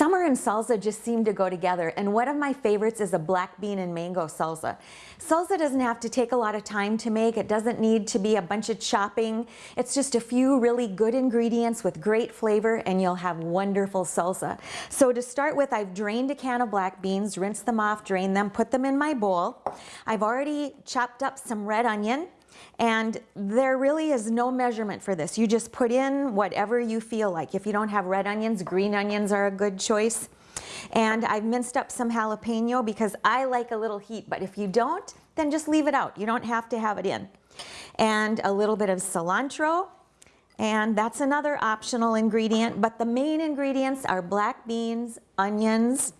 Summer and salsa just seem to go together and one of my favorites is a black bean and mango salsa. Salsa doesn't have to take a lot of time to make. It doesn't need to be a bunch of chopping. It's just a few really good ingredients with great flavor and you'll have wonderful salsa. So to start with, I've drained a can of black beans, rinsed them off, drained them, put them in my bowl. I've already chopped up some red onion and there really is no measurement for this. You just put in whatever you feel like. If you don't have red onions, green onions are a good choice. And I've minced up some jalapeno because I like a little heat, but if you don't, then just leave it out. You don't have to have it in. And a little bit of cilantro, and that's another optional ingredient, but the main ingredients are black beans, onions,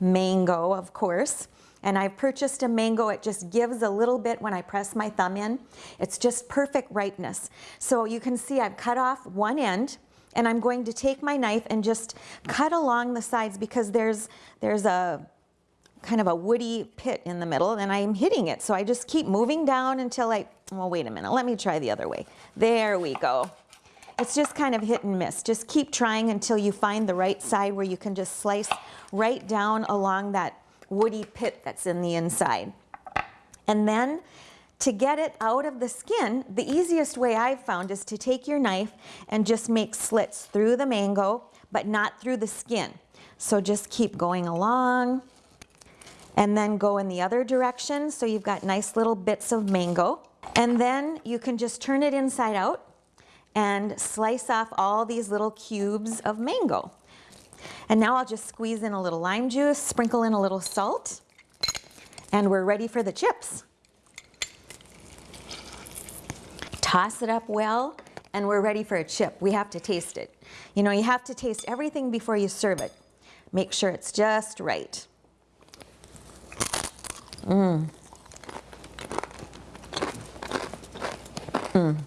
mango, of course, and I've purchased a mango. It just gives a little bit when I press my thumb in. It's just perfect ripeness. So you can see I've cut off one end and I'm going to take my knife and just cut along the sides because there's, there's a kind of a woody pit in the middle and I'm hitting it. So I just keep moving down until I, well, wait a minute, let me try the other way. There we go. It's just kind of hit and miss. Just keep trying until you find the right side where you can just slice right down along that woody pit that's in the inside. And then to get it out of the skin, the easiest way I've found is to take your knife and just make slits through the mango, but not through the skin. So just keep going along and then go in the other direction. So you've got nice little bits of mango. And then you can just turn it inside out and slice off all these little cubes of mango. And now I'll just squeeze in a little lime juice, sprinkle in a little salt, and we're ready for the chips. Toss it up well, and we're ready for a chip. We have to taste it. You know, you have to taste everything before you serve it. Make sure it's just right. Mmm. Mmm.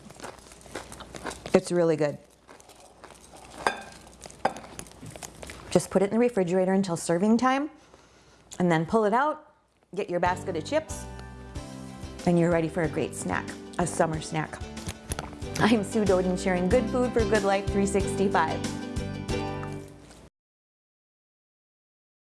It's really good. Just put it in the refrigerator until serving time and then pull it out, get your basket of chips, and you're ready for a great snack, a summer snack. I'm Sue Doden sharing good food for good life 365.